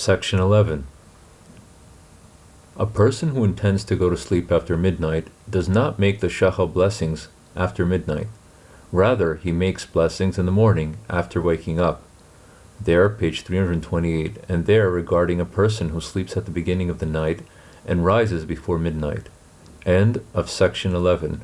Section 11. A person who intends to go to sleep after midnight does not make the shachar blessings after midnight. Rather, he makes blessings in the morning after waking up. There, page 328, and there regarding a person who sleeps at the beginning of the night and rises before midnight. End of section 11.